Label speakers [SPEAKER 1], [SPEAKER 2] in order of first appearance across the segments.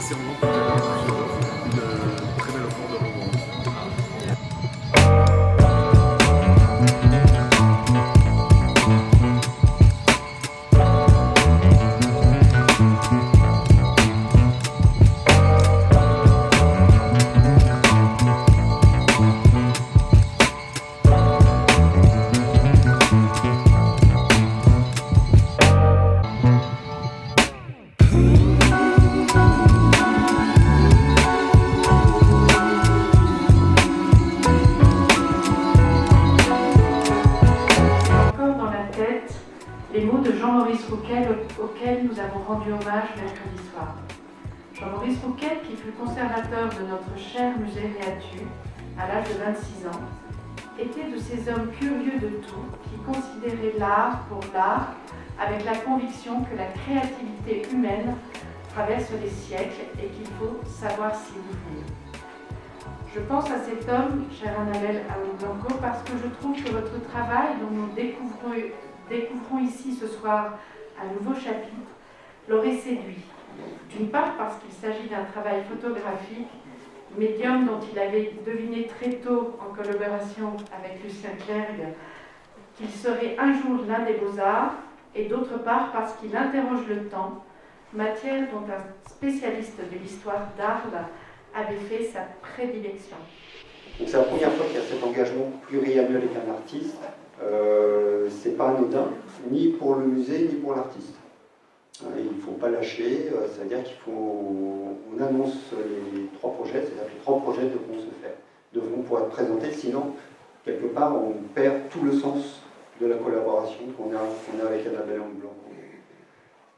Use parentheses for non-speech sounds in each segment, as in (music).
[SPEAKER 1] C'est en Jean-Maurice Rouquel auxquels nous avons rendu hommage mercredi soir. Jean-Maurice Rouquel, qui fut conservateur de notre cher musée Réatu à l'âge de 26 ans, était de ces hommes curieux de tout qui considéraient l'art pour l'art avec la conviction que la créativité humaine traverse les siècles et qu'il faut savoir s'y ouvrir. Je pense à cet homme, chère Annabelle Blanco, parce que je trouve que votre travail, dont nous découvrons, découvrons ici ce soir un nouveau chapitre, l'aurait séduit. D'une part parce qu'il s'agit d'un travail photographique, médium dont il avait deviné très tôt, en collaboration avec Lucien Clergue, qu'il serait un jour l'un des beaux-arts, et d'autre part parce qu'il interroge le temps, matière dont un spécialiste de l'histoire d'Arles avait fait sa prédilection.
[SPEAKER 2] C'est la première fois qu'il y a cet engagement pluriannuel avec un artiste. Euh, pas anodin, ni pour le musée, ni pour l'artiste. Euh, il ne faut pas lâcher, euh, c'est-à-dire qu'il faut... On annonce les trois projets, c'est-à-dire que les trois projets devront se faire, devront pouvoir être présentés, sinon, quelque part, on perd tout le sens de la collaboration qu'on a, a, avec Annabelle Blanc.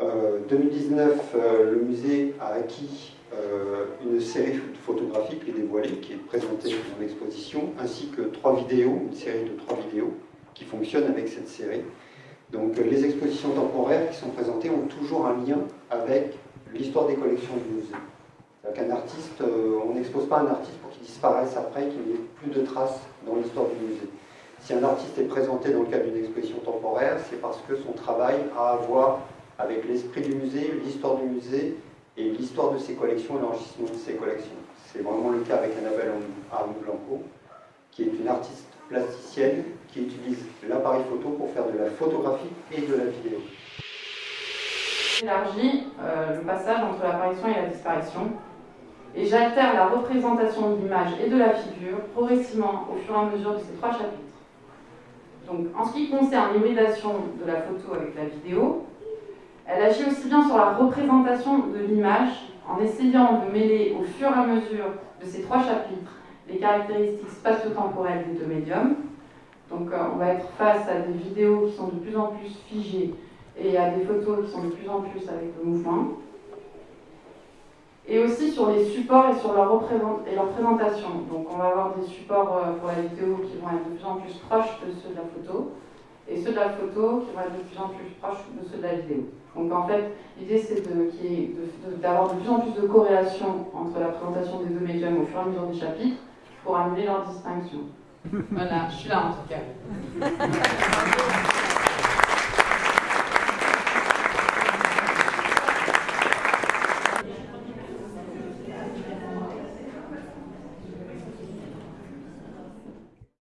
[SPEAKER 2] Euh, 2019, euh, le musée a acquis euh, une série photographique qui est dévoilée, qui est présentée dans l'exposition, ainsi que trois vidéos, une série de trois vidéos qui fonctionnent avec cette série. Donc euh, les expositions temporaires qui sont présentées ont toujours un lien avec l'histoire des collections du musée. qu'un artiste, on n'expose pas un artiste pour qu'il disparaisse après, qu'il n'y ait plus de traces dans l'histoire du musée. Si un artiste est présenté dans le cadre d'une exposition temporaire, c'est parce que son travail a à voir avec l'esprit du musée, l'histoire du musée et l'histoire de ses collections et l'enrichissement de ses collections. C'est vraiment le cas avec Annabelle Arnaud Blanco, qui est une artiste plasticienne qui utilise l'appareil photo pour faire de la photographie et de la vidéo.
[SPEAKER 1] J'élargis euh, le passage entre l'apparition et la disparition et j'altère la représentation de l'image et de la figure progressivement au fur et à mesure de ces trois chapitres. Donc, en ce qui concerne l'hybridation de la photo avec la vidéo, elle agit aussi bien sur la représentation de l'image, en essayant de mêler au fur et à mesure de ces trois chapitres les caractéristiques spatio-temporelles des deux médiums. Donc, euh, on va être face à des vidéos qui sont de plus en plus figées et à des photos qui sont de plus en plus avec le mouvement et aussi sur les supports et sur leur, et présentation. Donc on va avoir des supports euh, pour la vidéo qui vont être de plus en plus proches de ceux de la photo, et ceux de la photo qui vont être de plus en plus proches de ceux de la vidéo. Donc en fait, l'idée c'est d'avoir de, de, plus en plus de corrélation entre la présentation des deux médiums au fur et à mesure des chapitres pour annuler leur distinction. (laughs) voilà, je suis là en tout cas. (laughs)